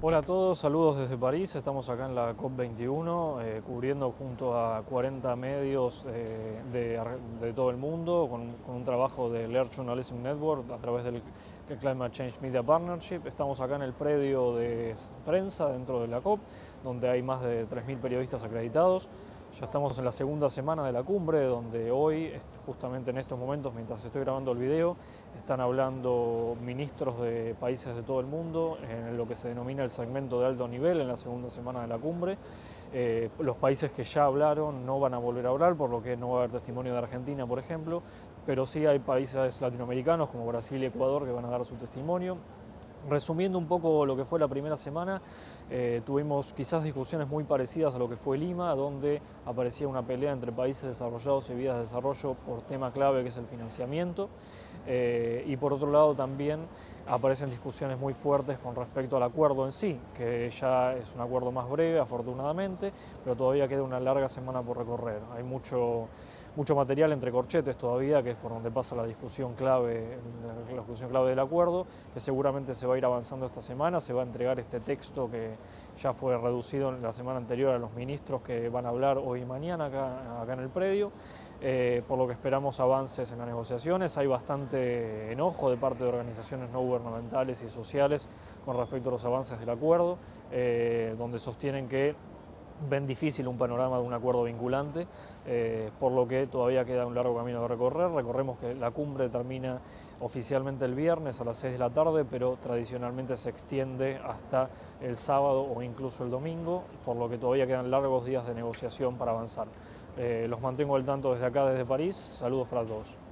Hola a todos, saludos desde París. Estamos acá en la COP21 eh, cubriendo junto a 40 medios eh, de, todo el mundo con, un trabajo del Earth Journalism Network a través del Climate Change Media Partnership. Estamos acá en el predio de prensa dentro de la COP, donde hay más de 3.000 periodistas acreditados. Ya estamos en la segunda semana de la cumbre, donde hoy, justamente en estos momentos, mientras estoy grabando el video, están hablando ministros de países de todo el mundo en lo que se denomina el segmento de alto nivel en la segunda semana de la cumbre. Eh, los países que ya hablaron no van a volver a hablar, por lo que no va a haber testimonio de Argentina, por ejemplo, pero sí hay países latinoamericanos como Brasil y Ecuador que van a dar su testimonio. Resumiendo un poco lo que fue la primera semana, eh, tuvimos quizás discusiones muy parecidas a lo que fue Lima, donde aparecía una pelea entre países desarrollados y vías de desarrollo por tema clave que es el financiamiento. Eh, y por otro lado también aparecen discusiones muy fuertes con respecto al acuerdo en sí, que ya es un acuerdo más breve afortunadamente, pero todavía queda una larga semana por recorrer. Hay mucho mucho material entre corchetes todavía, que es por donde pasa la discusión clave, la discusión clave del acuerdo, que seguramente se va a ir avanzando esta semana, se va a entregar este texto que ya fue reducido la semana anterior a los ministros que van a hablar hoy y mañana acá, acá en el predio, eh, por lo que esperamos avances en las negociaciones. Hay bastante enojo de parte de organizaciones no gubernamentales y sociales con respecto a los avances del acuerdo, eh, donde sostienen que ven difícil un panorama de un acuerdo vinculante, eh, por lo que todavía queda un largo camino de recorrer. Recordemos que la cumbre termina oficialmente el viernes a las 6 de la tarde, pero tradicionalmente se extiende hasta el sábado o incluso el domingo, por lo que todavía quedan largos días de negociación para avanzar. Eh, los mantengo al tanto desde acá, desde París. Saludos para todos.